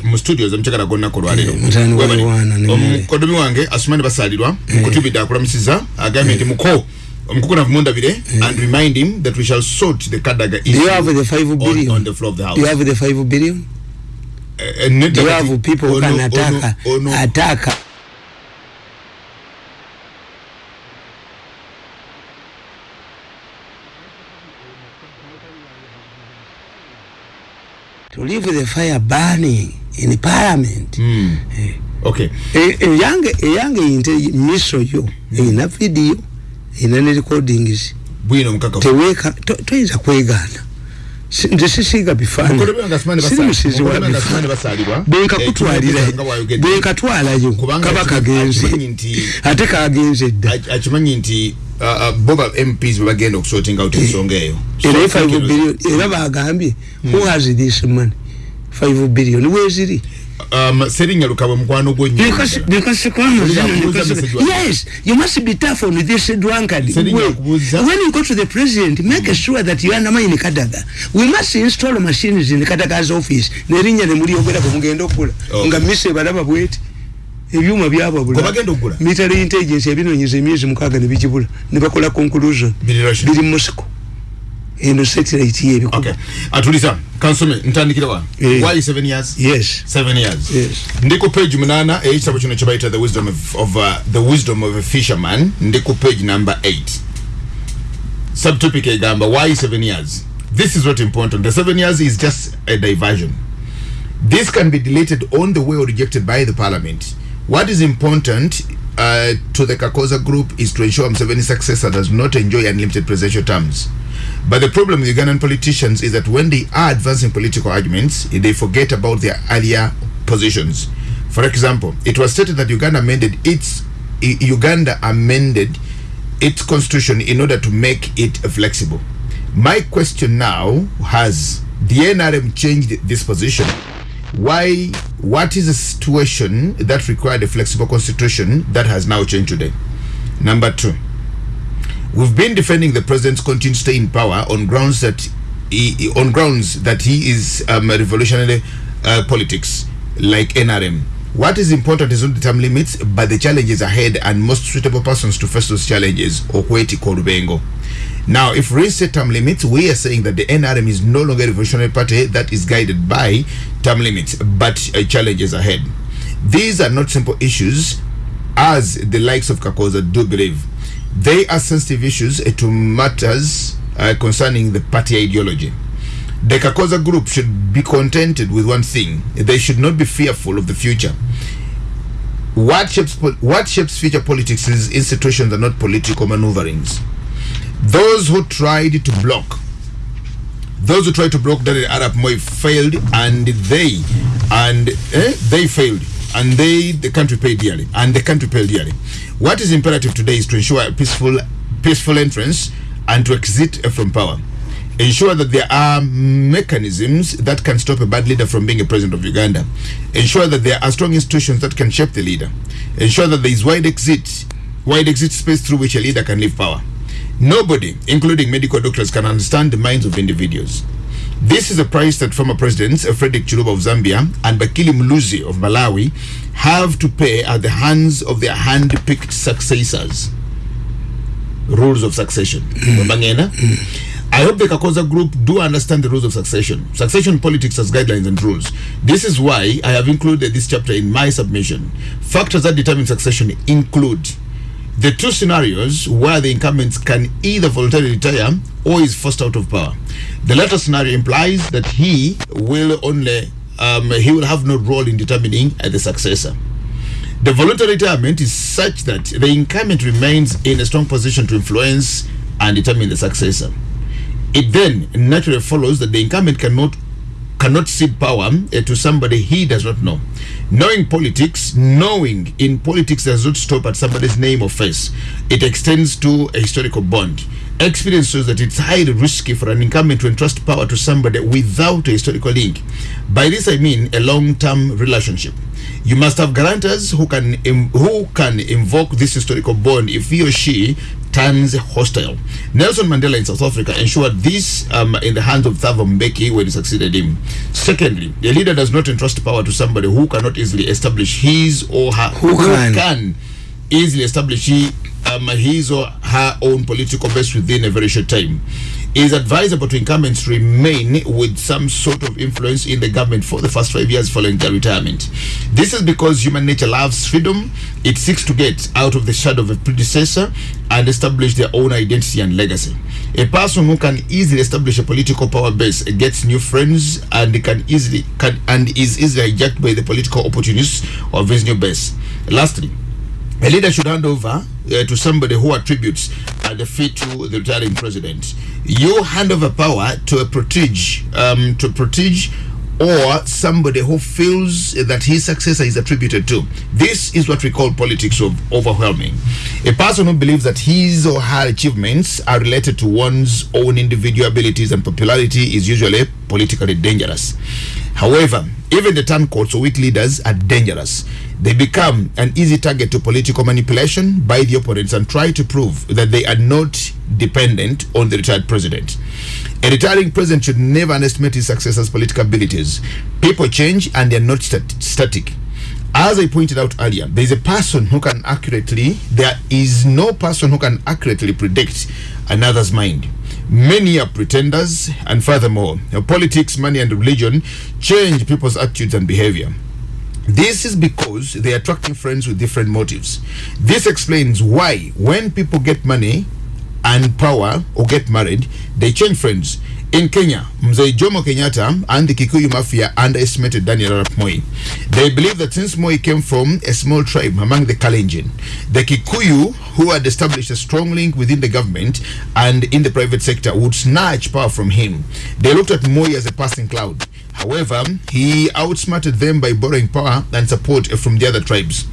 uh, mu studios omukyagala gonna ko lwalero Mary. omukodomi wange asumani basalirwa mukutubidde akulamusiza agambye nti muko omukukunavu mundabire and remind him that we shall sort the kadaga issue you have the 5 on, billion? on the floor of the house do you have the 5 billion? Uh, eh, do you have people who can attack attack to leave the fire burning in parliament. Mm. Eh. okay. E- eyange eyange inte miso yo. Eyina video eyina ne recordings. Bwino omukakafu teweka to- toyinza kwegaana Si- nze sisiiga Mukodomi wange Asumani bifaananyi siri Basa- musizi wa Mukodomi wange Asumani bifaananyi basalirwa bwenkakutwalira Eh, nga bwayogedde. bwenkatwalayo Kubanga kaba akimanyi kagenze nti- ate kagenze dda. Ak- akimanyi nti uh, uh, boba mps bebagenda okusorting out ensonga eyo. So, thank 5 you. billion era bagambye who has this money 5 billion weziri Um, serinnya lukabwe mukwano gwo nnyo Because, because wako. yes, you must be tough on this drunkard. When- you go to the president, make sure that you undermine Kadaga. We must install machines in Kadaga's office. Nerinya ne muri ogera kumugenda okula. Okay. Nga mise balaba bweti. ebyuma byababula Gwe bagenda okugula? military intelligence yabinonyeza emyezi mukaaga ne bikibula ne bakola conclusion Biri Russia. biri Moscow eno satellite yebikuba okay. Atulisa kansome ntandikira wa Eh. why seven years? Yes. Seven years. Yes. ndi ku page munana ekitabo kino kyebayita the wisdom of, of uh, the wisdom of a fisherman. Ndi ku page number 8 subtopic egamba why seven years? This is not important. The seven years is just a diversion. This can be deleted on the way or rejected by the parliament. What is important uh, to the kakoza group is to ensure Museveni's successor does not enjoy unlimited presidential terms but the problem with Ugandan politicians is that when they are advancing political arguments, they forget about their earlier positions. For example, it was stated that Uganda amended its Uganda amended its constitution in order to make it flexible. My question now has the NRM changed this position? Why? What is the situation that required a flexible constitution that has now changed today? Number two. We've been defending the president's continued stay in power on grounds that he, on grounds that he is um, revolutionary uh, politics like NRM. What is important is not the term limits, but the challenges ahead and most suitable persons to face those challenges. Okweti Korubengo. Now, if we set term limits, we are saying that the NRM is no longer a revolutionary party that is guided by term limits, but uh, challenges ahead. These are not simple issues, as the likes of Kakoza do believe. They are sensitive issues uh, to matters uh, concerning the party ideology. The Kakoza group should be contented with one thing: they should not be fearful of the future. What shapes what shapes future politics is institutions are not political maneuverings. Those who tried to block those who tried to block Daniel Arab Moi failed and they and eh, they failed. And they the country paid dearly. And the country paid dearly. What is imperative today is to ensure a peaceful peaceful entrance and to exit uh, from power. Ensure that there are mechanisms that can stop a bad leader from being a president of Uganda. Ensure that there are strong institutions that can shape the leader. Ensure that there is wide exit wide exit space through which a leader can leave power Nobody, including medical doctors, can understand the minds of individuals. This is a price that former presidents uh, Frederick Chiluba of Zambia and Bakili Muluzi of Malawi have to pay at the hands of their hand-picked successors. Rules of succession. Mbangena? I hope the Kakoza group do understand the rules of succession. Succession politics has guidelines and rules. This is why I have included this chapter in my submission. Factors that determine succession include the two scenarios where the incumbents can either voluntarily retire or is forced out of power. The latter scenario implies that he will only um, he will have no role in determining uh, the successor. The voluntary retirement is such that the incumbent remains in a strong position to influence and determine the successor. It then naturally follows that the incumbent cannot cannot cede power uh, to somebody he does not know. Knowing politics, knowing in politics does not stop at somebody's name or face. It extends to a historical bond. Experience shows that it's highly risky for an incumbent to entrust power to somebody without a historical link. By this I mean a long-term relationship. You must have guarantors who can im- who can invoke this historical bond if he or she turns hostile. Nelson Mandela in South Africa ensured this um, in the hands of Thabo Mbeki when he succeeded him. Secondly, a leader does not entrust power to somebody who cannot easily establish his or her Who can. can easily establish he, um, his or her own political base within a very short time. Is advisable to incumbents remain with some sort of influence in the government for the first five years following their retirement. This is because human nature loves freedom. It seeks to get out of the shadow of a predecessor and establish their own identity and legacy. A person who can easily establish a political power base gets new friends and can easily can and is easily hijacked by the political opportunists of his new base. Lastly, a leader should hand over uh, to somebody who attributes uh, the feat to the retiring president. You hand over power to a protege, um, to protege or somebody who feels that his successor is attributed to. This is what we call politics of overwhelming. A person who believes that his or her achievements are related to one's own individual abilities and popularity is usually politically dangerous. However, even the turncoats or weak leaders are dangerous. They become an easy target to political manipulation by the opponents and try to prove that they are not dependent on the retired president. A retiring president should never underestimate his successor's political abilities. People change and they are not stat- static. As I pointed out earlier, there is a person who can accurately, there is no person who can accurately predict another's mind. Many are pretenders, and furthermore, politics, money, and religion change people's attitudes and behavior. This is because they are attracting friends with different motives. This explains why, when people get money and power or get married, they change friends. In Kenya, Mzee Jomo Kenyatta and the Kikuyu mafia underestimated Daniel Arap Moi. They believe that since Moi came from a small tribe among the Kalenjin, the Kikuyu, who had established a strong link within the government and in the private sector, would snatch power from him. They looked at Moi as a passing cloud. However, he outsmarted them by borrowing power and support from the other tribes.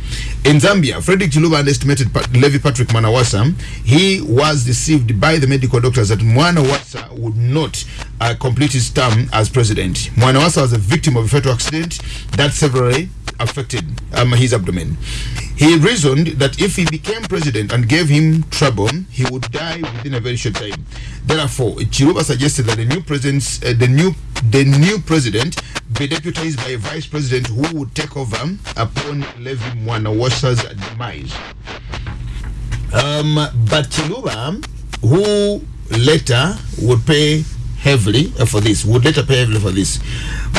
In Zambia, Frederick Chiluba underestimated Pat- Levi Patrick Manawasa. He was deceived by the medical doctors that Manawasa would not uh, complete his term as president. Manawasa was a victim of a fatal accident that severely affected um, his abdomen. He reasoned that if he became president and gave him trouble, he would die within a very short time. Therefore, Chiruba suggested that the new president, uh, the new the new president, be deputized by a vice president who would take over upon Levi Mwanawasa's demise. Um, but Chiluba, who later would pay heavily uh, for this, would later pay heavily for this.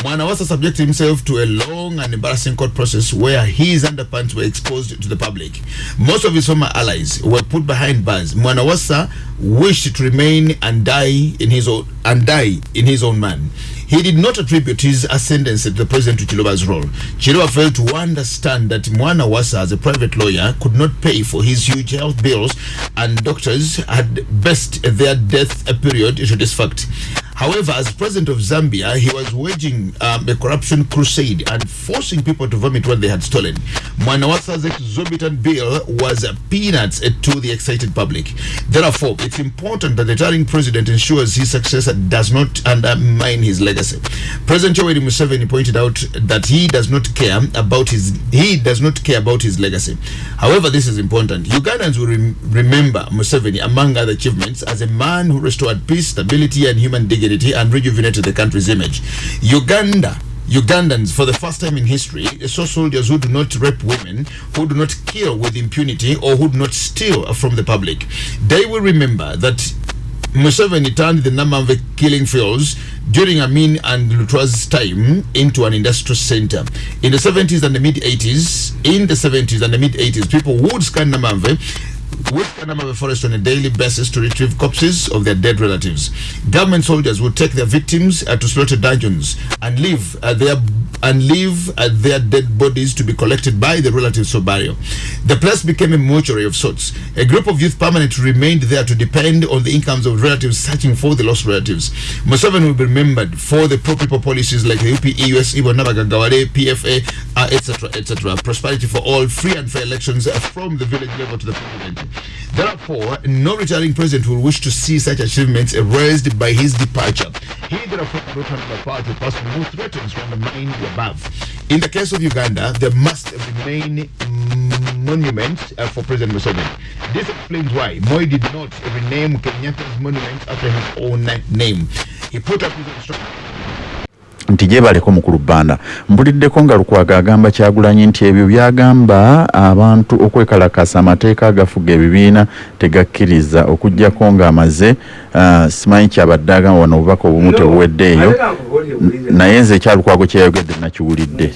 Mwanawasa subjected himself to a long and embarrassing court process where his underpants were exposed to the public. Most of his former allies were put behind bars. Mwanawasa wished to remain and die in his own and die in his own man. He did not attribute his ascendancy to the president to Chiloba's role. Chiloba failed to understand that Mwana Wasa, as a private lawyer, could not pay for his huge health bills, and doctors had best their death period to this fact. However, as president of Zambia, he was waging um, a corruption crusade and forcing people to vomit what they had stolen. Mwanawasa's exorbitant bill was peanuts to the excited public. Therefore, it's important that the retiring president ensures his successor does not undermine his legacy. President Yoweri Museveni pointed out that he does not care about his he does not care about his legacy. However, this is important. Ugandans will rem- remember Museveni, among other achievements, as a man who restored peace, stability, and human dignity and rejuvenated the country's image. Uganda Ugandans, for the first time in history, saw soldiers who do not rape women, who do not kill with impunity, or who do not steal from the public. They will remember that Museveni turned the Namamve killing fields during Amin and Lutwa's time into an industrial center. In the 70s and the mid 80s, in the 70s and the mid 80s, people would scan Namamve scan Namamve forest on a daily basis to retrieve corpses of their dead relatives. Government soldiers would take their victims uh, to slaughter dungeons and leave uh, their and leave uh, their dead bodies to be collected by the relatives for burial. The place became a mortuary of sorts. A group of youth permanently remained there to depend on the incomes of relatives searching for the lost relatives. Museveni will be remembered for the pro-people policies like the UPE, US, PFA, uh, etc., etc. Prosperity for all, free and fair elections from the village level to the president. Therefore, no retiring president will wish to see such achievements erased by his departure. He therefore to a person who threatens undermine the above. In the case of Uganda, there must remain monuments uh, for President Museveni. This explains why Moi did not rename Kenyatta's monument after his own name. He put up his instructions. Nti gyebaleko mukulu bbanda mpuliddeko nga lukwaga agamba kyagulanyi nti ebyo byagamba abantu okwekalakasa amateeka agafuga ebibiina tegakkiriza okugjako ng'amaze uh, simanyi kyabadde agamba wano obubaka obumu tebuweddeeyo naye nze ekyalukwago kyeyayogedde nakiwulidde.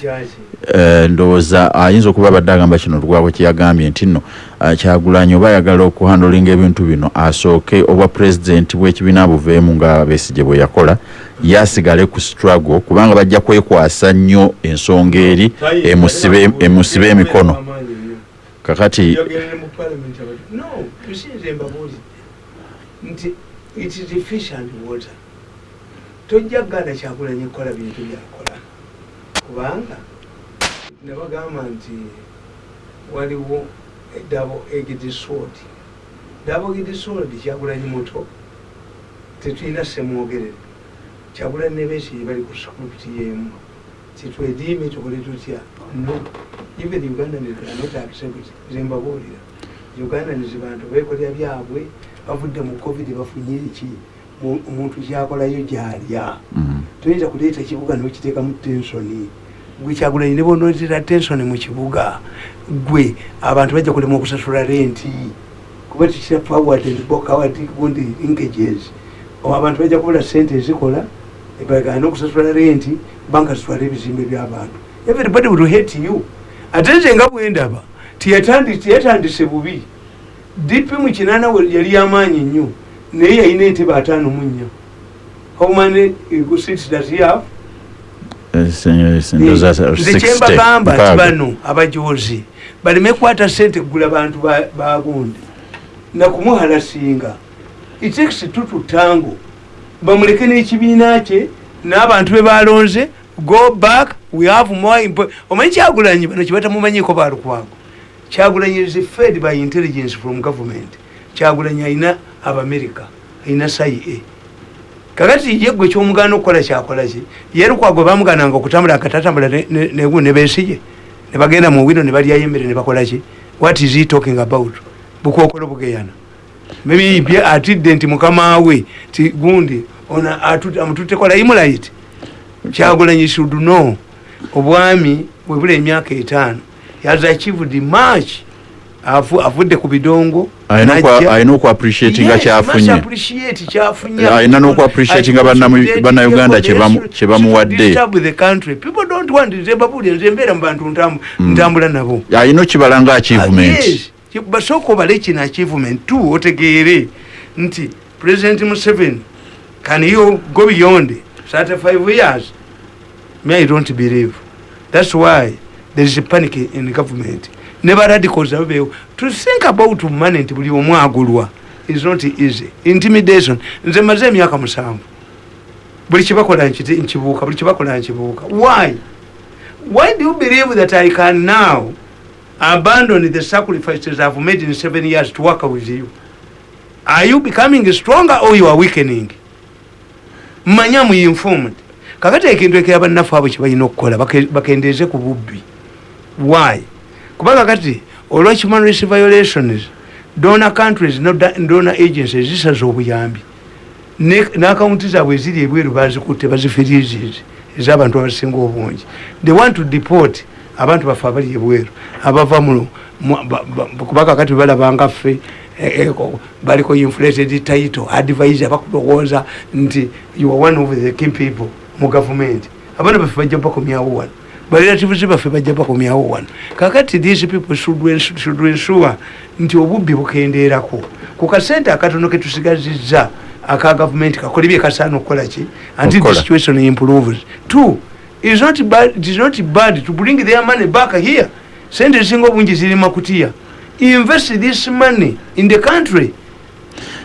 Uh, ndowooza ayinza okuba abadde agamba kino lukwago kyeyagambye nti nno uh, kyagulanyi oba ayagala okuhandolinga ebintu bino asooke obwa pulezidenti bw'ekibiina buveemu nga besigye bwe yakola yasigale ku struggle kubanga bajja kwekwasa nnyo ensonga eri emusibe emikono. Kakati tojja kuganda kyakulanya ekola bintu byakola kubanga nebagamba nti waliwo dabo egidisod dabo egidisod kyagulanyi muto. Tetulina semwogerere kyagula nebesi bali ku script yemu titwediime tukole tutya no even uganda not accept zembabuulira uganda nizi bantu bekolera byabwe bavudde mu covid bafunye eki omuntu kyakolayo gyalya toyinza kuleeta ekibuga nokiteekamu tensoni gwe kyagulanyi ne bonoletera tensoni mu kibuga gwe abantu bajja kulema okusasula renti. Kuba tikira forward and backward gundi linkages abantu bajja kubula sente ezikola bagana okusasula renti banka zitwala ebizimbe by'abantu everybody will hate you. Ate nze nga bwendaba tiyatandise bubi. Dipi mu kinana we yali yamaanyi nnyo naye yalina entebe ataano mu nnya. How many seats does he have? Nze kyembagamba nti bano abajozi baleme kwata sente kugula bantu bagundi nakumuhalasinga it takes two to tango bamuleke n'ekibiina kye n'abantu be balonze go back we have more omanyi kyagulanyi? Bano kyebatamumanyiko balukwago kyagulanyi is fed by intelligence from government. Kyagulanyi alina abamerica alina cia. Kakati ye gwe kyomugana okukola kyakolaki ye lukwago bamugananga okutambula akatatambula negu nebesije nebagenda mu wino nebalyayo emmere nebakolaki what is he talking about? Bukokolo bugeyana maybe atidde nti mukama we ti gundi ona amututekola imulait kyagulanyi should know. Obwami webula emyaka etaano has achieved much. Avudde ku bidongo alina okuappreciatinga kyafunye. alina nokuappreciatinga bannauganda kyebamuwadde. nze mbeera mu bantu ntambula nabo. Alina okibala nga achievement basooka obale kino achievement t otegeere nti president museven can you go beyond 35 years? Me i don't believe. That's why there is a panic in the government. Neba radicals abeewo to think about money nti buli omu agulwa is not easy. Intimidation. Nze maze emyaka musanvu. Buli kibakola nkibuuka buli kibakola nkibuuka. Why? Why do you believe that i can now abandon the sacrifices i've made in seven years to work with you. Are you becoming stronger or you are weakening? Manya muinformed kakati ekintu ekira bannaffe abo kyebalina okukola bakendeeze ku bubbi. Why? Kubanga kati olwa human rights violations donor countries donor agencies zisaza obuyambi. N'akawunti zaabwe eziri ebweru bazikutte bazifirizizi ez'abantu abasinga obungi. They want to deport abantu baffe abali ebweru abava mu kubanga kati balabanga ffe baliko inflated title advisor bakulowooza nti you are one of the key people mu gavumenti abaana baffe bajja bakomyawo wano barelatives baffe bajja bakomyawo wano kakati these people should ensure nti obubbi bukendeerako. Ku kasente akatono ketusigazizza aka gavumenti kakole bye kasaana okukola ki? Until the situation improves. Two is not bad, it is not bad to bring their money back here. Sente zisinga obungi ziri makutiya invest this money in the country.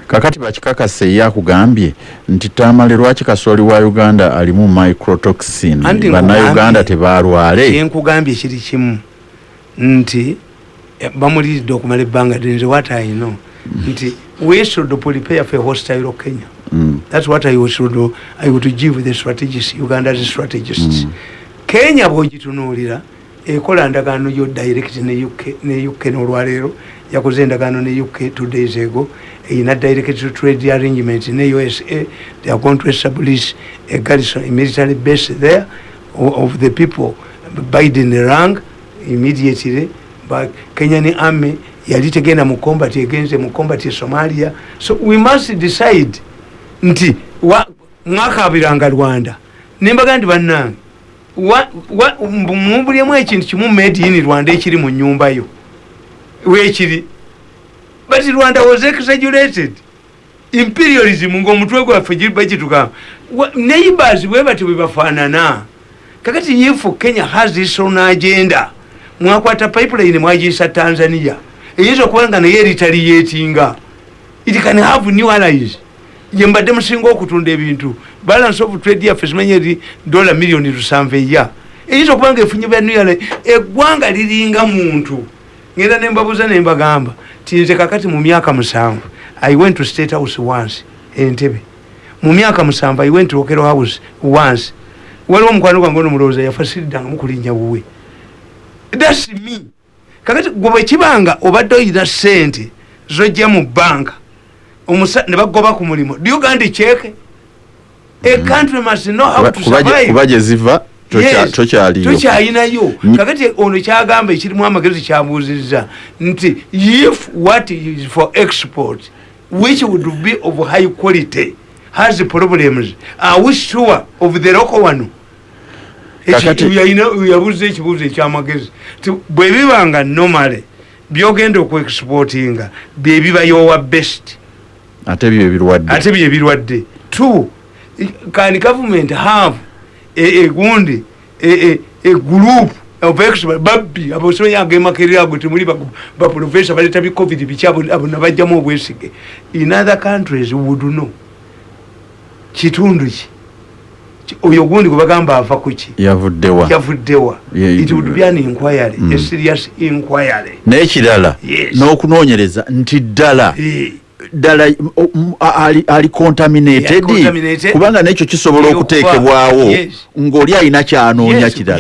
Kakati bakikakasa ye akugambye nti tamale lwaki kasooli wa uganda alimu microtoxin? Bannayuganda tebalwale. Enkugambye kiri kimu. Nti bamuliridde okumala ebbanga i know. Nti we should prepare for a hostile kenya mm. that's what i should, I would give the strategists uganda's strategists mm. kenya bwogitunuulira ekola ndagaano yo direct ne UK ne UK n'olwaleero yakoze endagaano ne UK two days ago eyina direct to trade arrangement ne USA they are going to establish a garrison a military base there of the people Biden rang immediately but Kenyan army yali tegenda mu combat egenze mu combat e Somalia so we must decide nti wa- mwakabiranga Rwanda. Nembaga nti bannange mubulyemu ekintu kimu made in Rwanda ekiri mu nyumba yo. Weekiri but Rwanda was exaggerated. Imperialism ng'omutwe gwaffe bagitugamba neighbors bwe bati bwe bafaanana. Kakati if kenya has its own agenda mwakwata pipeline mwagiyisa tanzania. Eyinza okuba nga naye eritaliyetinga it can have new allies ye mbadde musinga okutunda ebintu. Balance of trade yaffe simanye eri dola miliyoni lusanvu eya. Eyinza okuba nga efunye allies eggwanga liringa muntu. Ngenda nembabuuza nembagamba tinze kakati mu myaka musanvu i went to state house once entebe mu myaka musanvu i went to okero house once. Waliwo omukwano gwange ono mulowooza yafa siridanga mukulinnya wuwe. Thats me. Kakati gwe bwekibanga obadde oyina sente zojja mu banka ne bagoba ku mulimu. Do you gandi cheke a country must know how to survive. kuba gye ziva tokya- Yes, tokyaliyo tokyayinayo Nyi- kakati ono kyagamba ekirimu amagezi kyabuuzizza nti if what is for export which would be of high quality has problems are we sure of the local one? Yabuuza ekibuuzo ekyamagezi. Ti bwe bibanga normally byogenda okuexportinga byebibayowa best ate byo ebirwadde two can government have a, a group babbi abosomenya agemakerera ago temuli baprofesa baleta bi covid biki abo abo nabajjamu obwesige. In other countries would know. Kitundu ki? Oyo gundi gwe bagamba ava kuki yavuddewa yavuddewa it would be an inquiry Mm. a serious inquiry. N'ekirala Yes. n'okunoonyereza nti ddala Eh. Ddala ali, contaminated. Kubanga nekyo kisobola okuteekebwawo ng'oli alina kyanoonya kirala.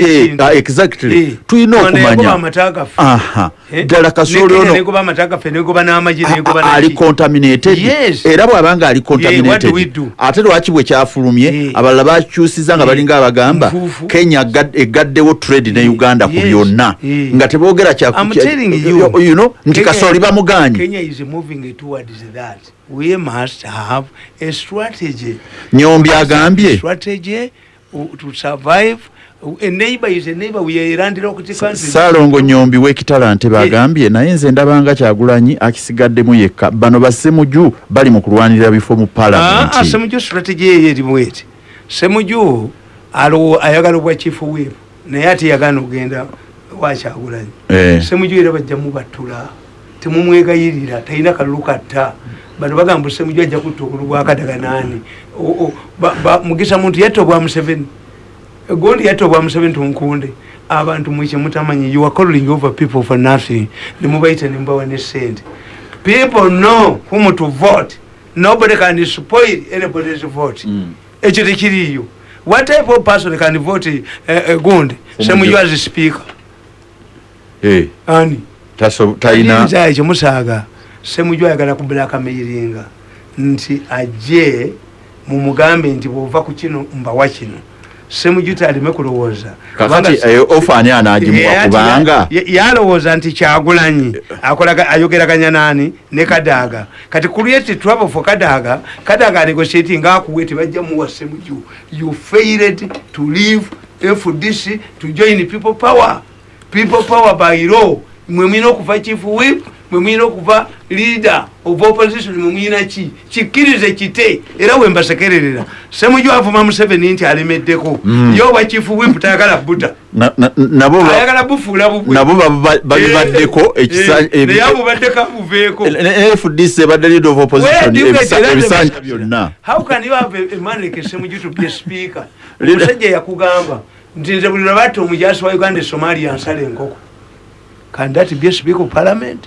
eh, ah, exactly. Eh, tulina okumanya. Eh, ddala kasooli ono negoba amata gaffe negoba n'amagi a- negoba a- ali contaminated. Era bw'abanga ali contaminated ate lwaki bwe kyafulumye abalala bakyusiza nga balinga abagamba kenya egaddewo trade ne uganda ku byonna. nga teboogera kya- I'm kya- telling you, you know, nti kasooli bamuganye moving towards that. We must have a strategy. nyombi agambye Strategy to survive. A neighbor is a neighbor. We are around the country. saalongo nyombi w'ekitalante bagambye naye nze ndabanga kyagulanyi akisigaddemu yekka bano bassemuju bali mu kulwanirira bifo mu Ah, ah, palamenti semuju strategy eyo erimu eti semuju ayagala obwa chief whip naye ate yagana okugenda wakyagulanyi Eh. semuju era bajja mubattula temumwegayirira talina kalulu katta. Bano bagamba semuju ajja kutta okulu bwakadaganaani mugisa muntu yatta obwa museveni gondi yatta obwa museveni tunkunde. Abantu mwekye mutamanyi you are calling over people for nothing. Nemubaita nemubawa ne sente people know whom to vote. Nobody can spoil anybody's vote. Mm. ekyo tekiriyo what type of person can vote uh, uh, gundi semuju as speaker. Eh, ani talina Alinza ekyo musaaga semuju ayagala kubulakameiringa nti ajje mumugambe nti bwova ku kino mbawa kino. Semuju taleme kulowooza. Kakati Kubanga- eyo ofa ani anaagimuwa Yeah, ati kubanga ya- ya- yalowooza nti kyagulanyi akolaga ayogeraganya nani ne kadaaga. Kati create trouble for kadaaga kadaaga anegotiati ngaakuwe tebajja muwa semuju you failed to leave fdc to join people power. People power by law mwe mwina okuva chief whip mwe mwina okuva leader of opposition mwe mwina ki? Kikkirize kite era wembasekererera semuju avuma museveni nti alemeddeko. Mm. yo wa chief whip tayagala ba- ayagala bufuula bubwe. nabo ba- babibaddeko ekisa- ebi- naye abubaddeko abuveeko fdc ebadde leader of opposition ebisanja byonna. How can you have a, man like semuju to be a speaker? Omusajja yakugamba nti nze buli lwabatta omujasi wa uganda e somalia nsala enkoko can that be a speaker of parliament.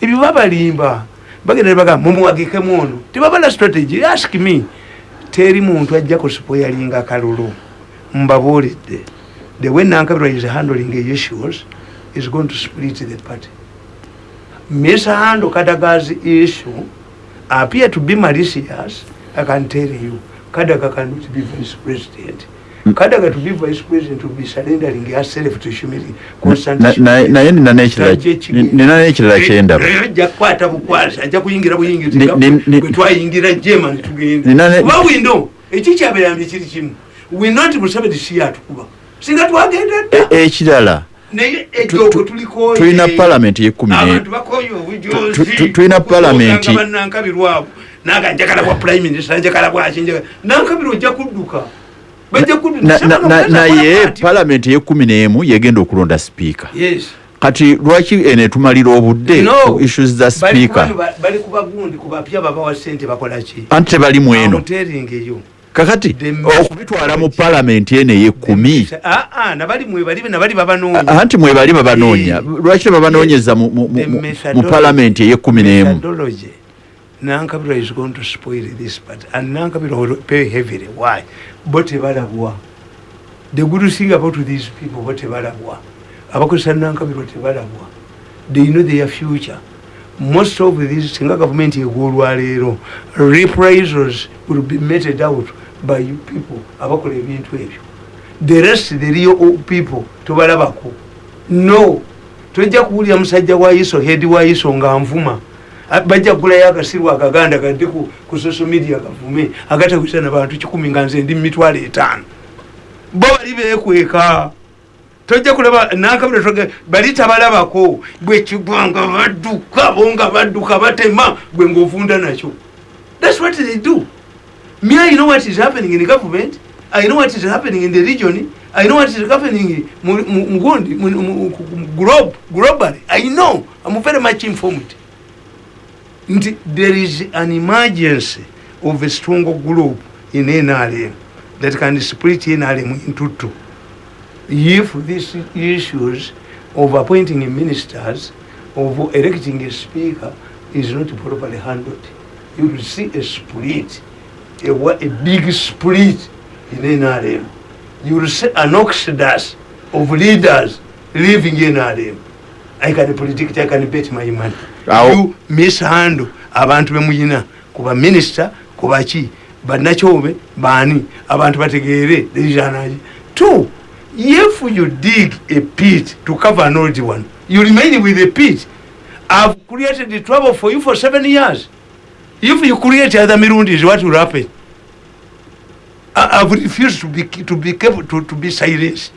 Ebyo babalimba. Bagenda nebagamba mumuwagikemu ono tebabala strategy. Ask me. Teri muntu ajja kusipoyalinga kalulu mbabuulidde. The way nankabirwa is handling issues is going to split the party. Mr hando kadaga's issue appear to be malicious. I can tell you. Kadaga cannot be vice president kadaga to be vice president will be surrendering herself to humility na- naye nina n'ekirala nina n'ekirala kyendaba ajja kukwata bukwasi ajja kuyingira buyingira bwe twayingira german tugende Nina ne- kuba windo ekikyaberambi kiri kimu winoti museveni si yatukuba singa twagenda dda E- ekirala naye tu- ekyogo tulikoye. tulina palamenti obujozi Tu- tu- tulina palamenti. banankabirwabo naga njagala bwa prime minister njagala bwaki njagala nankabirwa ojja kudduka bajja kudduka naye palamenti eyekumi n'emu yegenda okulonda sipiika. Yes. Kati lwaki eno etumalira obudde No. issues za Bali sipiika? kubano ba- bali kubagundi kubapya babawa sente bakolaki anti tebalimu eno amuteringeyo kakati okubitwala mu palamenti eno eyekumi aa nabali mwebali nabali babanoonya. Anti mwebali babanoonya. Eh. lwaki tebabanoonyeza mu- mu- The mu- mu methodology- palamenti eyekumi n'emu methodology nankabirwa is going to spoil this part and nankabirwa will pay heavily. Why? Bo tebalabwa the good thing about these people bo tebalabwa abakozesa nankabirwa tebalabwa they know their future. Most of these singa gavumenti egwolwaleero reprisals will be meted out by you people. Abakola ebintu ebyo. The rest the real people tobalabako. No. Tojja kuwulira musajja wa iso head wa iso nga nvuma bajja kugulayo akasirwa akaganda kadde ku, social media kavume agatawisana bantu kikumi nga nze ndi mumitwalo etaano bo bali bekweka tojja kulaba nankabira toge bali tabalabako bwekigwanga badduka bo nga badduka batema gwe ngaovunda nakyo thats what they do me i know what is happening in government i know what is happening in the region i know what is happening mu- mu- mugundi globe globally i know i'm very much informed there is an emergency of a strong group in nrm that can split nrm into two. If these issues of appointing ministers of electing a speaker is not properly handled you will see a split a, a big split in nrm you will see an exodus of leaders leaving nrm i can predict i can bet my money. You mishandle abantu bemuyina kuba minisita kubaki banakyobe bani abantu bategeere lejanaki two if you dig a pit to cover an old one you remain with a pit. I've created the trouble for you for seven years. If you create other mirundis what will happen? I've refused to be to be careful to, to be silenced.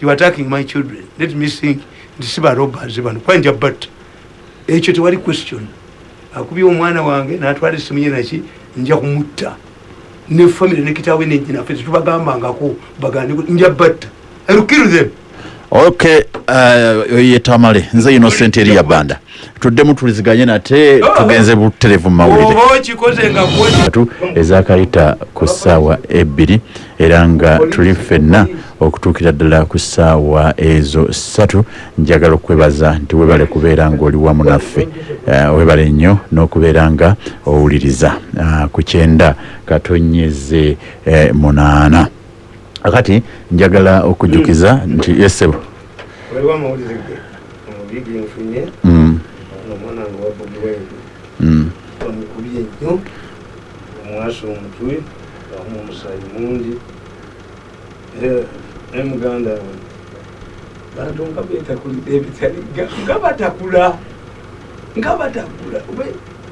You are attacking my children. Let me think. Ndisibarobazi bano kwanja but ekyo tewali question. Akubye omwana wange natwala esimu ye naki nja kumutta. Ne famire ne kitaawe nenyinaffe tetubagambangako bagandi nja batta. I will kill them ok uh, yetamale nze innocent eriya banda. Tuddemu tuliziganye nate tugenze buterevu mu mawulire. Oba okikoze nga gwe atu ezakayita ku ssaawa ebbiri era nga tuli ffenna okutuukira ddala ku ssaawa ezo ssatu. Njagala okwebaza nti webale kubeera ng'oli wamu naffe. Eh, webale nnyo n'okubeera nga owuliriza. Ah, ku kyenda katonyeze eh, munaana akati njagala okujjukiza nti yesebo waliwo amawulire ge? Omubigi nfunye mm, omwana nga wabugiwengu mm. omukubye nnyo omwasa omutwe amu omusaayi mungi. Ne muganda we bantu nga betakulira ebitali nga- nga batakula nga batakula.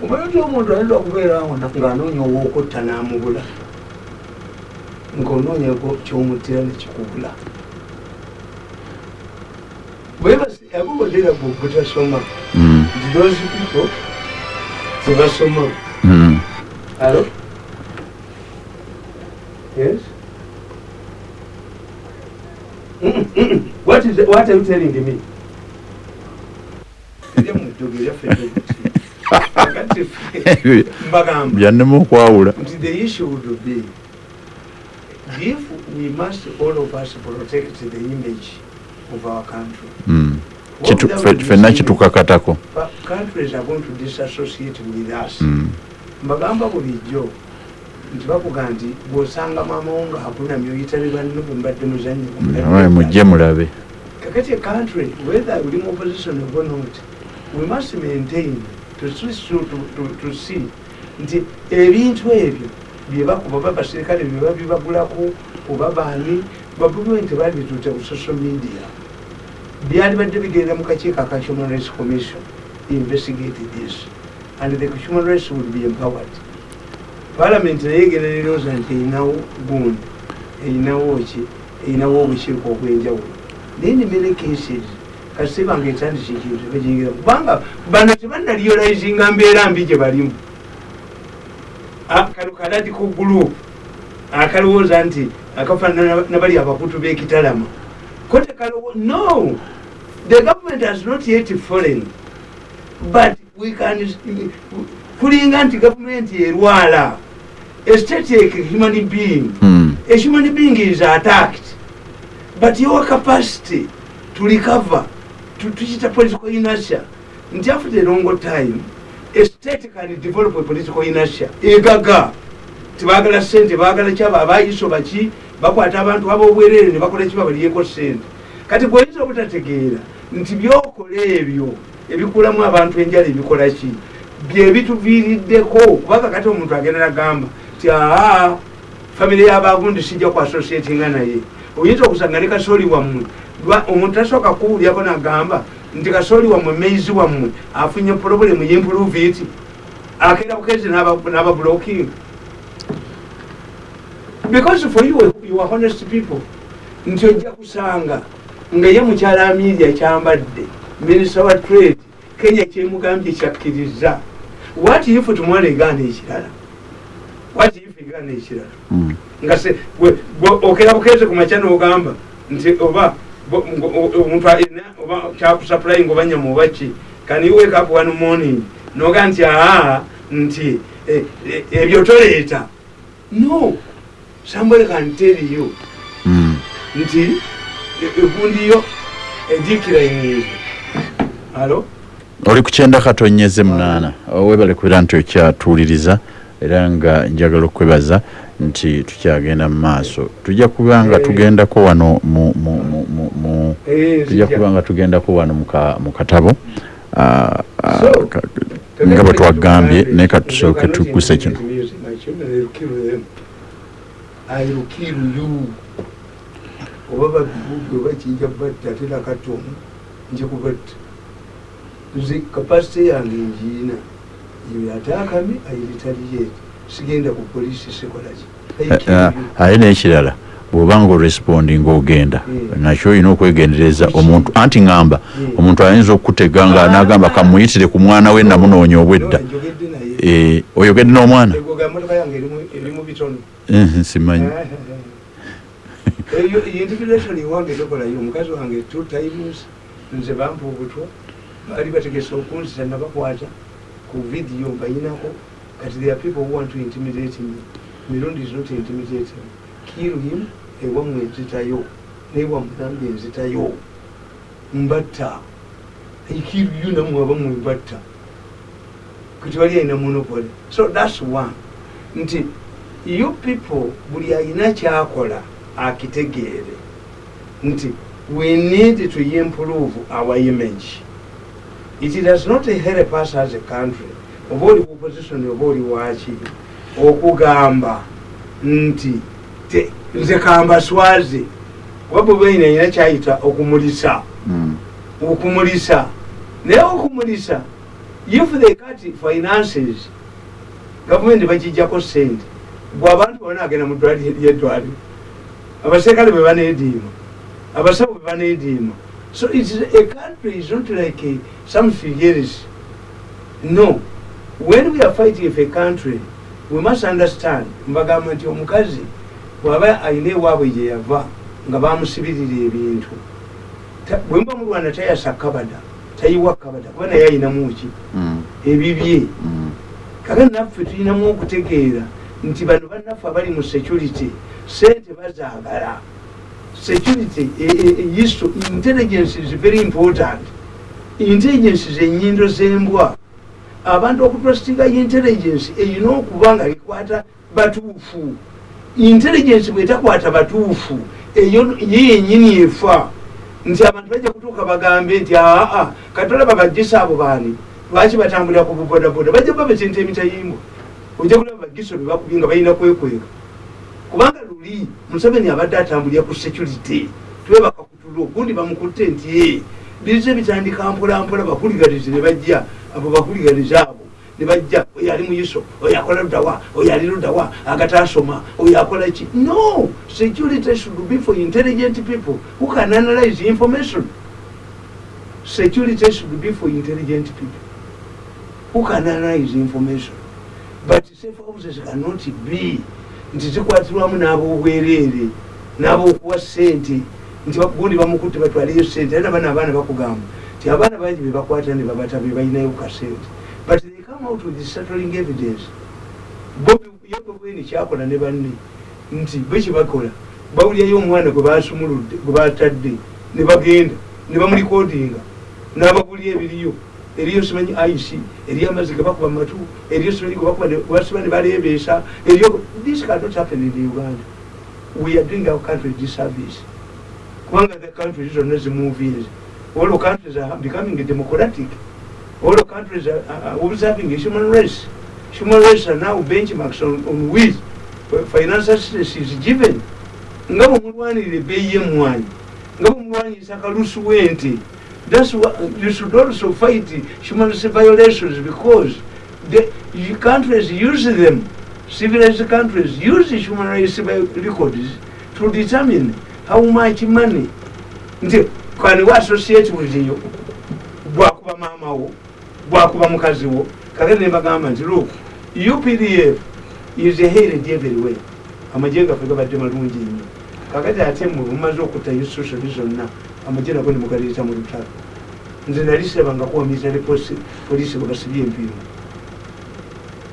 Omanyi oti omuntu ayinza okubeera awo na- ng'anoonya owokutta n'amubula ng'onoonya kyomuttira nekikubula abo bodera bwe butasoma Mm, nti those people tebasoma mm. Hello? Yes? Mm, mm. What is? What are you telling me? byannema okwawula nti the issue would be if we must all of us protect the image of our country. Mm. ffenna kitukakatako countries are going to disassociate with us. Mm. mbagamba bulijjo nti bakuga nti bwosanga mamawo nga akunamya oyitale banno bwembadde muzanyi nawe mujje mulabe. Kakati country whether uli mu opposition or not we must maintain to, to, to, to see nti ebintu ebyo byebakuba babasirikale byeba bibagulako oba baani babuliwe nti babituute ku social media. Byali badde bigenda mu kakiiko aka human rights commission investigate this. And the human rights would be empowered. Parliament naye egenda nerowooza nti erinawo gundi erinawo ki erinawo obukiiko obwenjawulo naye ne many cases kasi bange etandise ekintu bajigira kubanga bano tebannaliolizinga mbeera mbi gye balimu Kano kaladiko group akalowooza nti akafaanana nabali abakutu b'ekitalama ko tekalowo no! The government has not yet fallen. But we can kulinga nti gavumenti erwala. A state like human being Mm. a human being is attacked. But your capacity to recover to tukita political inertia nti after a long time a state can develop a political inertia. Egaga tibagala sente bagala kyaba abayiso baki bakwata abantu abobwerere ne bakola kiba baliyeko sente kati gweoyinza obutategeera nti byokola ebyo ebikulamu abantu enjala ebikola ki? Byebituviiriddeko kubanga kati omuntu agenda nagamba ti aa famire yabagundi sijja ku associatinga naye. Oyinza okusanga ne kasooli wammwe. Omuntu tasooka kuwulyako nagamba nti kasooli wammwe meizi wammwe afunye problemu yimprove it akeera bukezi n'abablocking because for you, you are honest people. Nti ojja kusanga nga ye mukyala amedia kyambadde minisita wa trade kenya kyemugambye kyakkiriza. What if tumwala egaana ekirala? What if egaana ekirala? Mm. nga okera bukeze ku makya n'ogamba nti oba omuntu alina oba kyakusupplying oba nyama oba ki can you wake up one morning noga nti aa nti eh, eh, ebyo toleeta? No. Somebody can tell you. Mm. nti e- egundi yo edikirainize alo oli ku kyenda katonyeze munaana. Webale kubeera nti okyatuuliriza era nga njagala okwebaza nti tukyagenda mu maaso tujja kuba nga Eh. tugendako wano Eh, tujja kuba nga tugendako wano mu ka- mu katabo Ah, ah, nga bwe twagambye naye katusooke tukuse kino oba babibuge oba kijja batta ate nakatomu nje kubatta nze kapasite yange njiina eyo atakame airitaliyeti sigenda ku polisi sikolaki Ah, ate n'ekirala bw'oba nga orespondi ng'ogenda Mm. nakyo olina okwegendereza omuntu. Anti ŋŋamba omuntu ayinza okukutega nga Ah. n'agamba kamuyitire ku mwana we namunoonya obwedda. Eh, oyogedde n'omwana? Eh, simanyi. Eyo integration wange tokolayo omukazi wange two times nze bampa obutwa baali bategesa okunzita nabakwata ku vidiyo mbayinako kati there are people who want to intimidate me mirundi is not intimidating. Kill him ewammwe enzitayo newammwe nambe enzitayo mbatta. Ikill you namwe abammwe mbatta. Kati wali alina monopoly so that's one. Nti you people buli alina kyakola akitegeere nti we need to improve our image. It does not help us as a country oba oli ku opposition oba oli waki okugamba nti te- nze kambaswaze oba bwebaina alina kyayita okumulisa. Mm. okumulisa. Naye okumulisa if they cut finances gavumenti bagijjako sente bwe abantu bona agenda mu ddwaliro lyeddwaliro abaserikale bwe baneediima. Abasawo bwe baneediima. So it is a country is not like a, some figures. No when we are fighting for a country we must understand mbagamba nti omukazi bw'aba alina ewaabwe gye yava nga bamusibirira ebintu. Bwe muba mulwana tayasa kabada tayiwa kabada kuba naye ayinamu ki? Mm. ebibye. Mm. kale naffe tulinamu okutegeera nti bano bannaffe abali mu security sente bazaagala. Security e- e- e- histo- intelligence is very important. Intelligence zenyindo zembwa abantu okutrustinga intelligence eyina okuba nga ekwata batuufu. Intelligence bwetakwata batuufu eyo ye yenyini efa. Nti abantu bajja kutuuka bagambe nti aa katolaba bajjisa abo baani? Lwaki batambulira ku bubodaboda bajja kuba bekintu emitayimbwa ojja kulaba bagiso bebakubye nga balina kwekweka. Kubanga luli museveni abadde atambulira ku security. Twebaka kutulo gundi bamukutte nti e bize bitandika mpolampola bakuligalize ne bajja abo bakuligalize abo ne bajja oyo ali muyiso oyo akola ludawa oyo ali ludawa agatasoma oyo akola ki? No! Security should be for intelligent people who can analyze information. Security should be for intelligent people who can analyze information. But safe houses cannot be nti zikwatirwamu n'abobwereere n'abokuwa sente nti gundi bamukutte batwaleyo sente era nabana abaana bakugamba nti abaana bangi bebakwata ne babata be balinayo kasente but they come out with settling evidence. Yobobweni kyakola ne banne. Nti bekibakola bawulyayo omwana gwe basumuludde gwe batadde ne bagenda ne bamulikodinga. N'abagulya ebiriyo eriyo simanyi ic eriyo amazzi gebakuba matu eriyo simanyi gebasiba ne balebeesa eriyo this cannot happen in uganda. We are doing our country disservice. Kubanga the countries zonna zimuvies all the countries are becoming democratic. All the countries are, are observing human rights human rights are now benchmarks on, on which financial assistance is given. Nga bwemulwanirira ebbeeyi y'emmwanyi nga bwemulwanyisa akalusu w'ente that's why you should also fight human rights violations because the countries use them. Civilized countries use human rights records to determine how much money kani wa associate with you bwakuba maama wo? Bwakuba mukazi wo? Kakati nembagamba nti look updf is hated everywhere amagye gaffe gabadde malungi nnyo. Kakati ate mwe mumaze okutta institutioni zonna amagye nago nemugaleeta mu lutalo. Nze nalisebangako military poliisi bwe basibye empiiro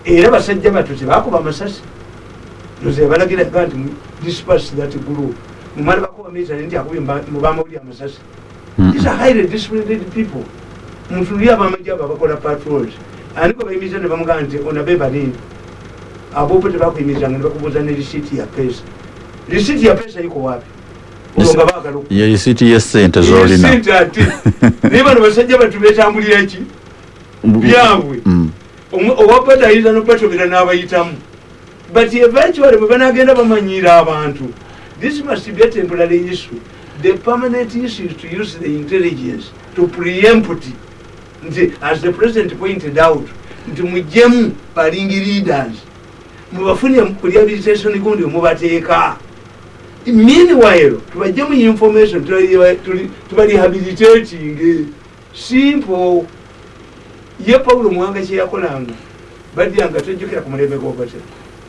era basajja battu tebakuba amasasi. Noze balagiraga nti dispas that group mumala bakuba military nti akubye mubamawuli amasasi these are highly disciplined people. Mutuli abamajje abo abakola patrols. Ani gwe bayimiriza ne bamugamba nti onabe balindi abobo tebakuyimirizanga ne bakubuuza ne risiti ya pesa. Risiti ya pesa iko wapi? Nga baagala oku- ye risiti y'essente z'olina ate. Naye bano basajja batu betambulira ki? Byabwe. Mm. Omu- owabata ayinza nobatobera n'abayitamu. But eventually bwe banagenda bamanyiira abantu this must be a temporary issue the permanent issue is to use the intelligence to preempt nti as the president pointed out nti mujjemu balingi leaders. Mubafunye rehabilitation gundi mubateeka. Meanwhile tubajjemu information tuli- tubarehabilitating simple. Ye pawulo muwanga kyeyakolanga badyanga tojjukira ku mulembe gwobate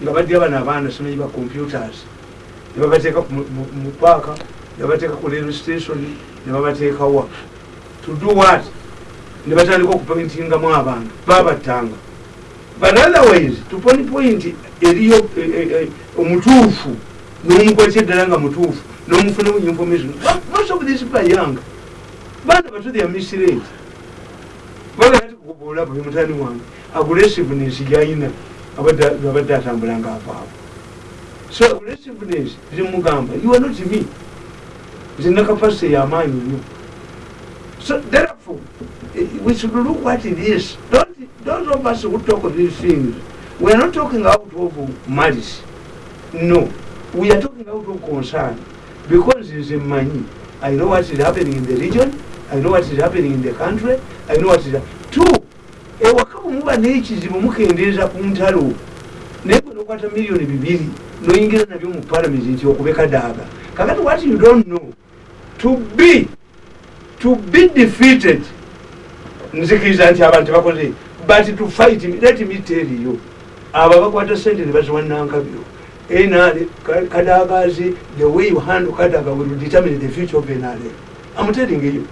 nga badya bano abaana simanyi ba computers ne babateeka ku mu- paaka ne babateeka ku railway station ne babateekawa to do what? Ne batandika okupointingamu abantu babattanga. But otherwise tuponi point eriyo eh, eh, eh, omutuufu n'omukwatya eddala nga mutuufu n'omufunamu information. Most of people are young. Baana bato they are mislead bagati kukubuula bwe mutani wange aggressiveness gyayina abadde abadde atambula nga avaavo so aggressiveness zimugamba you are not me. Zina capacity yamaanyi nnyo so therefore eh, we should look what it is don't those of us who talk of these things. We are not talking out of malice. No. We are talking out of concern. Because nze mmanyi i know what is happening in the region. I know what is happening in the country. I know what is two ewaka bwe muba n'ekizibu naye gwe nokwata miliyoni bibiri noyingira nabyo mu parliament nti okubeka daaga. Kakati what you don't know to be to be defeated nzikiriza nti abantu bakoze but to fight let me tell you abo bakwata sente ne baziwa nankabyo. Enale kadagazi the way you handle kadaga will determine the future of enale i'm telling you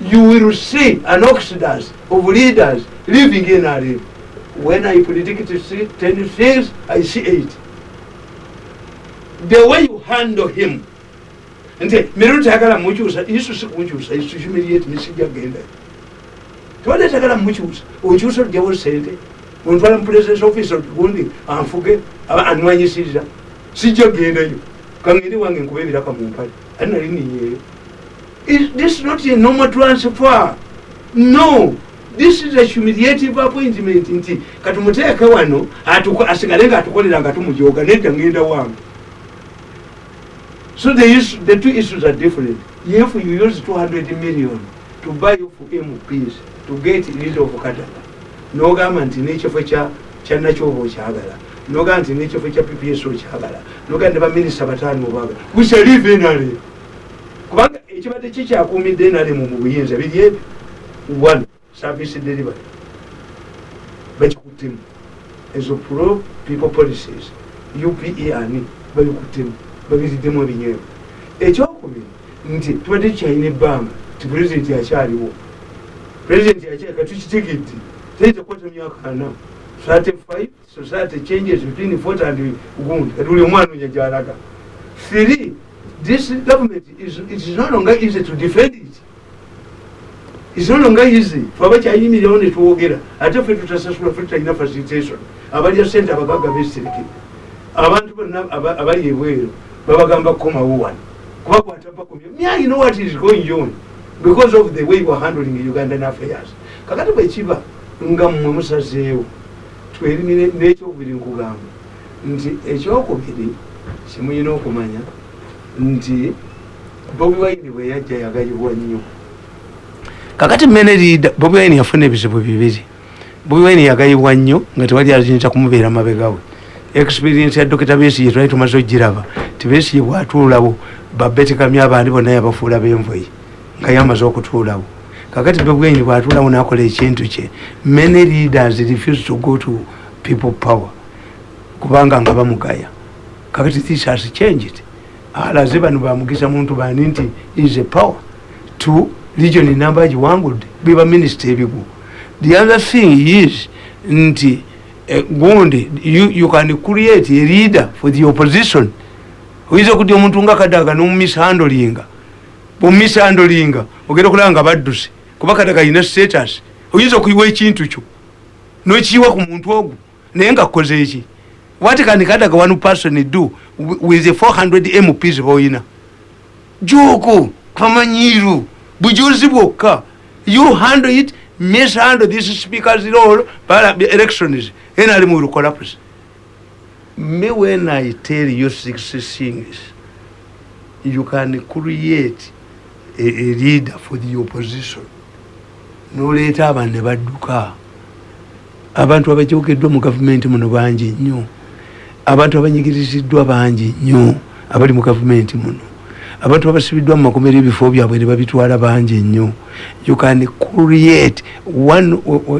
you will see an exodus of leaders leaving enale when i predict to see 10 things i see 8 the way you handle him. Nti mirundi tayagala mukyusa isu si kunkyusa isu humiliate nisijja genda tewali atagala mukyusa okyusa ojjawo sente. Ontwala mu presidence office gundi anfuge aba anwanyisiriza sijja gendayo kangende wange nkuba ebiraka mu mpale ati nali niyeeyo Is this not a normal transfer no this is a humiliative appointment nti katumuteeke wano asigale nga atukolera nga tumujoga nedda ngenda wange. So the, issue, the two issues are different. If you use 200 million to buy off mps to get rid of kataka nogamba nti nekifo kya kya nakyoba okyagala nogamba nti nekifo kya pps okyagala nogamba ne baminisita bataano obagala we shall leave nrm kubanga ekibadde kikyakuumidde nrm mu buyinza biri ebyo. One service delivery bakikuttemu ezo pro people policies upe ani babikuttemu babiriddemu ebinyeebwa ekyokubiri nti tubadde tukyalina ebbanga ti pulezidenti akyaliwo pulezidenti akyali katukitegedde teitekwata myaka ana society five society changes between fort and gundi kati buli omwana onya gyalaga three this government is, it is no longer easy to defend it It's no longer easy faba kyayimirawo netwogera ate ffe tutasasula ffe tutalina facilitation abalya sente abagaga besirikire abantu bonna aba- abali ebweru babagamba kukomawo wano. Kubakwata bakomye mya you know what is going on? Because of the way we're handling ugandan affairs. Kakati bwekiba nga mmwe musazeewo twerimire n'ekyokubiri nkugamba nti ekyokubiri kimuyina okumanya nti bobi wine bwe yajja yagayibwa nnyo kakati mene leader bobi wine yafuna ebizibu bibiri. Bobi wine yagayibwa nnyo nga tewali ayinza kumubeera mabegawe experience ya dokita besigye twali tumaze ogiraba ti besigye bwatuulawo babetekamya abandi bonna yabafuula benvoyi nga yamaze okutuulawo kakati bobi wine bwatuulawo nakola ekintu kye many leaders refuse to go to people power kubanga nga bamugaya. Kakati this has changed. Alaze bano bamugisa muntu bani nti is a power to region namba giwangudde biba minisita ebigu the other thing is nti eh, gundi you, you can create a leader for the opposition. Oyinza okudya omuntu nga kadaga nomumishandolinga bomumishandolinga ogenda okulaba nga badduse kuba kadaga yina status. Oyinza okuyiwa ekintu kyo nokiyiwa ku muntu ogwo naye nga kukoze eki? What can kadaga one person do wi- with the 400 mps boyina? Joko kwamanyiru bujuzi bwokka. You handle it mishandle this speakers role para elections. Nrm will collapse me when i tell you six things you can create a, a leader for the opposition. Noleeta abantu ne badduka abantu abajogeddwa mu gavumenti muno bangi nnyo. Abantu abanyigiriziddwa bangi nnyo abali mu gavumenti muno abantu abasibiddwa mu makomero ebifo byabwe ne babitwala bangi nnyo you can create one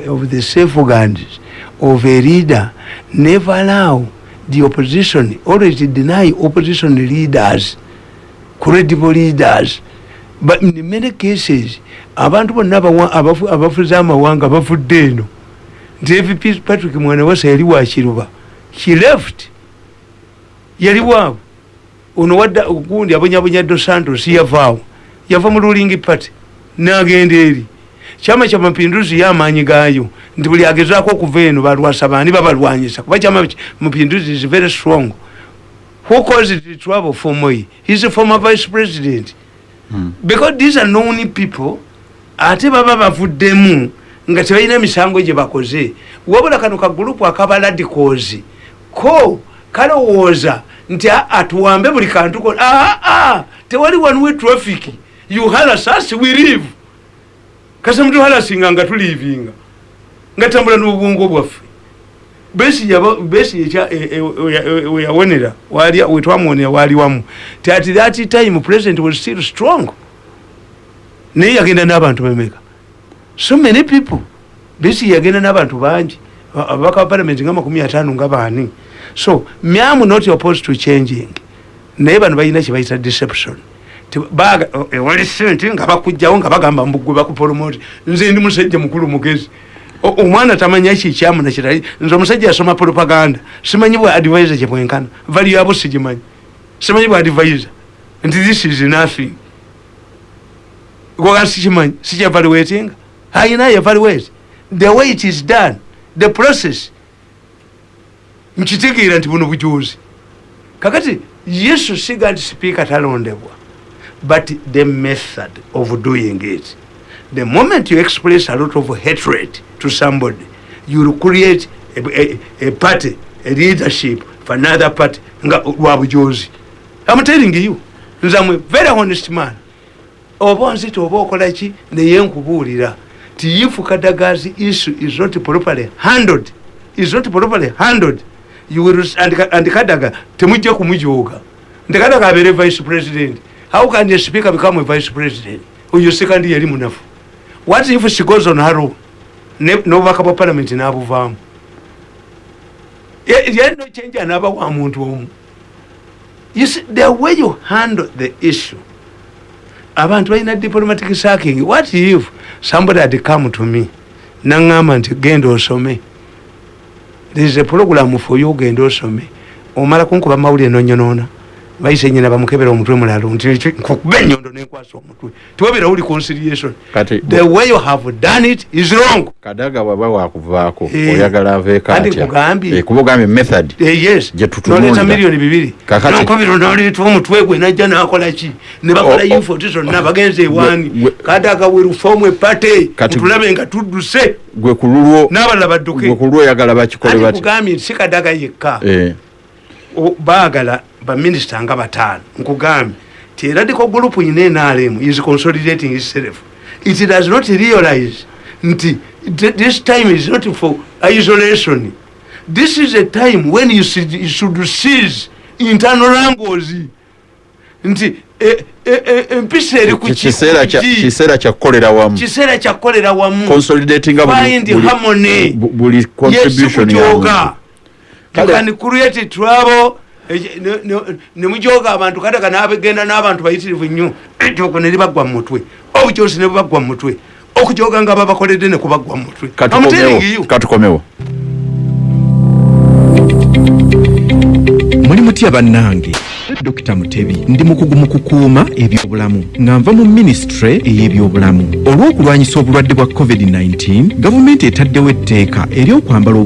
of the safeguards of a leader. Never allow the opposition always deny opposition leaders credible leaders. But in many cases abantu bonna abawa- abafu- abafuzi amawanga bavudde eno. Nti fp patrick mwanawasa yali wakiruba she left. Yali waabwe ono wadda gundi abonyabonya dos santos yavaawo. Yava mu ruling party nagenda eri. Kyama kya mapinduzi yamaanyi gaayo nti buli agezaako okuva eno balwasa bani babalwanyisa? Kuba kyama mapinduzi is very strong. Who caused the trouble for moi? He's a former vice president. Mm. because these are known people ate baba bavuddemu nga tebalina emisango gye bakoze. Wabula kano kagulupu akabaladicals ko kalowooza nti aa tuwambe buli kantu ko aa tewali wanuwe traffic. You haras us we live kasa mutuharasinga nga tulivinga nga tambula n'obwongo bwaffe. Besi ekya- e- e- wali- wetwamwonera wali wamu. Ti at that time president was still strong. Naye yagenda n'abantu bemeka. So many people besi yagenda n'abantu bangi. Aba- ababaka ba parliament nga makumi ataano nga baani so myamu not opposed to changing. Naye bano balina kyebayita deception. Ti- baga- o- ewali sente nga bakugjawo nga bagamba mbugwe bakupromoti nze ndi musajja mukulu mugezi. Omwana tamanya kikyamu nakirali nze omusajja yasoma propaganda. Simanyi bwa advisor gyebwenkana vali yabo sigimanyi simanyi bwa advisor. Nti this is nothing. Goga sikimanyi? Sikyevaluwetinga ayina evaluate. The way it is done the process nkitegeera nti buno bujuzi kakati yesu siga nti sipiika talondebwa but the method of doing it. The moment you express a lot of hatred to somebody you will create a, a, a party a leadership for another party nga lwa bujozi i'm telling you nzamwe very honest man. Oba onzita oba okolaki naye nkubuulira ti if kadagazi issue is not properly handled is not properly handled you will and, and kadaga temujja kumujooga nti kadaga abeere vice president. How can a speaker become a vice president? Oyo sekandi yali munafu what if she goes on her own? N'obubaka bwa parliament n'abuvaamu yali nochenja n'aba wa muntu omu you see the way you handle the issue abantu balina diplomatic sacking. What if somebody had come to me? Naŋŋamba nti genda osome there is a program for you ogenda osome. Omala kunkuba mawulire nonyonoona bayise nyina bamukebera omutwe mulalo nti nkukuba enyondo nenkwasa omutwe. Tiwabera uli conciliation Kati- the way you have done it is wrong. Kadaga bwaba wakuvaako Eh, oyagala aveeko kandi atya? nkugambye. Eh, method Eh, yes. noleta miliyoni bibiri. Nonkubira noleta omutwe gwe najja nakolaki ne bakola O- o- infoti zonna bagenze ewaani. gwe- kadaga we reform epate ntulabe nga tudduse. Gwe ku lulwo n'abalala gwe badduke ku lulwo oyagala bakikole bati kugambye nti si kadaga yekka. Baagala baminisita nga bataano. Nkugambye ti eradical group ine nrm is consolidating itself. It does not realize nti th- this time is not for isolation. This is a time when you should, you should seize internal angles nti e- e- e- empisa eri ku ki- ki- kiseera ku kya- ki- kiseera kya kukolera wamu. Kiseera kyakukolera wamu. Consolidatinga buli- harmony. contribution ya yesikujoga muntu. you can create trouble ne- ne- nemujoga abantu kadaga nabegenda n'abantu bayitirivu nnyo ejogo ne libagwa mu mutwe. Obujosi ne bubagwa mu mutwe. Okujoga nga babakoledde ne kubagwa mu mutwe. Katukomewo muli mutya bannange? Dokita mutebi ndi mukugu mu kukuuma ebyobulamu nga nva mu minisitule ey'ebyobulamu. Olw'okulwanyisa obulwadde bwa covid-19 gavumenti etaddewo etteeka ery'okwambala